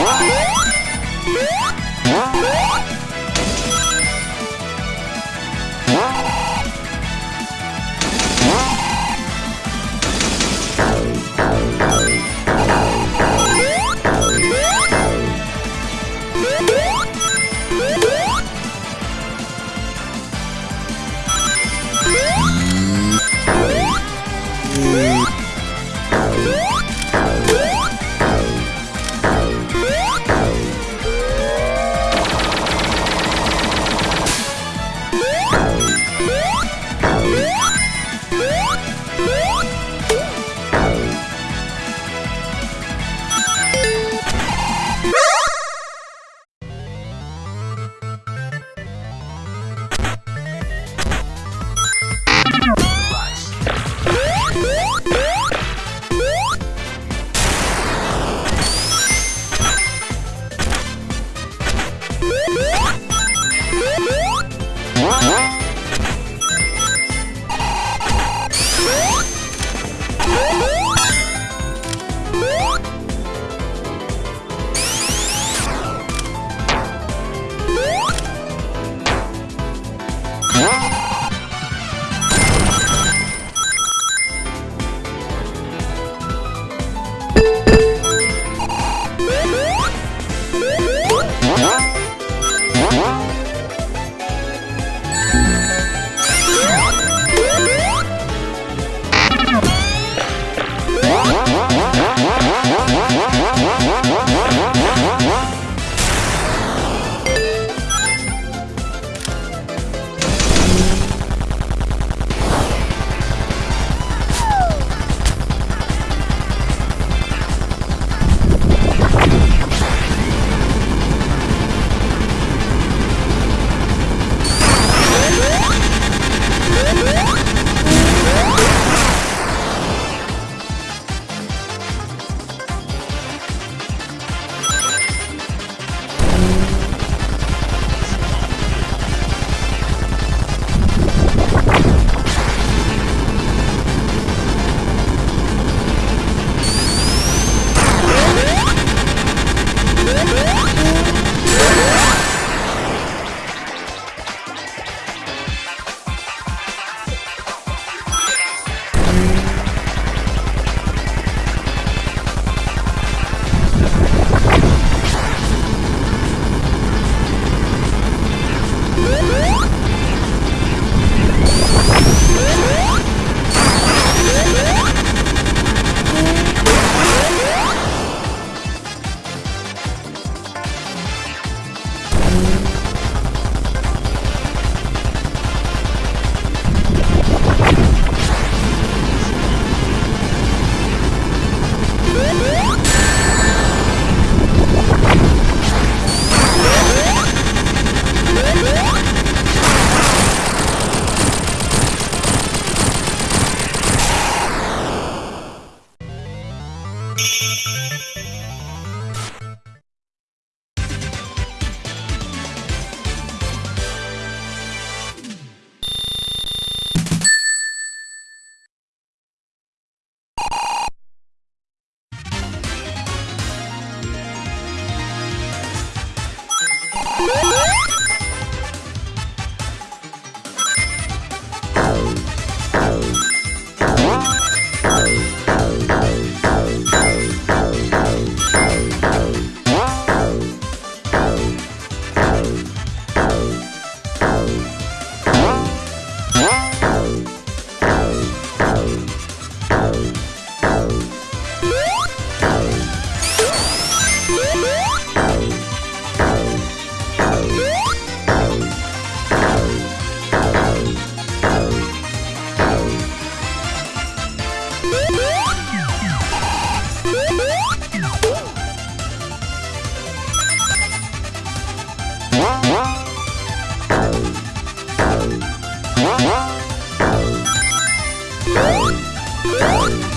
Oh. Oh!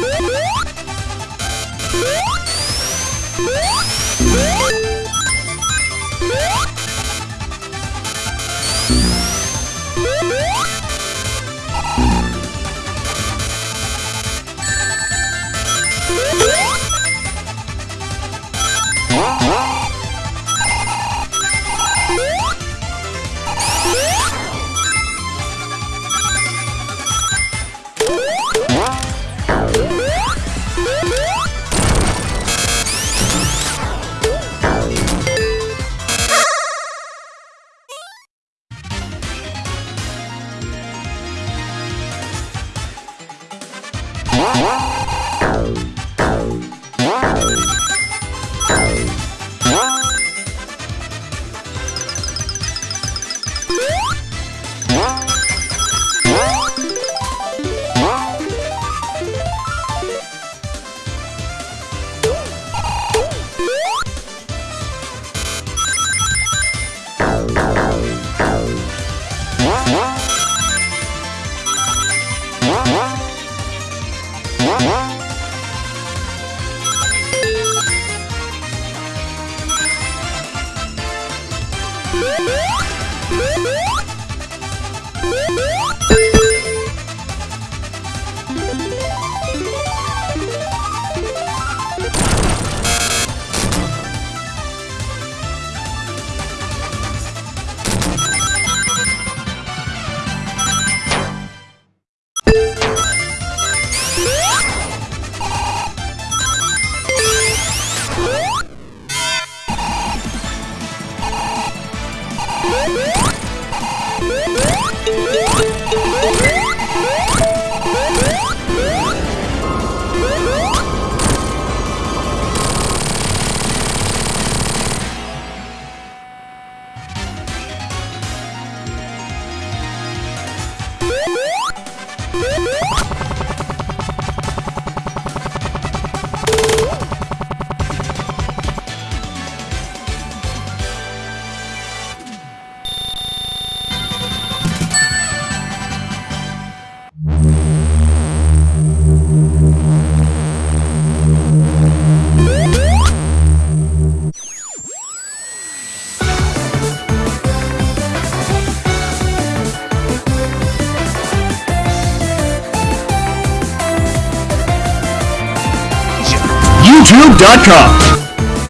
Música Amazon.com.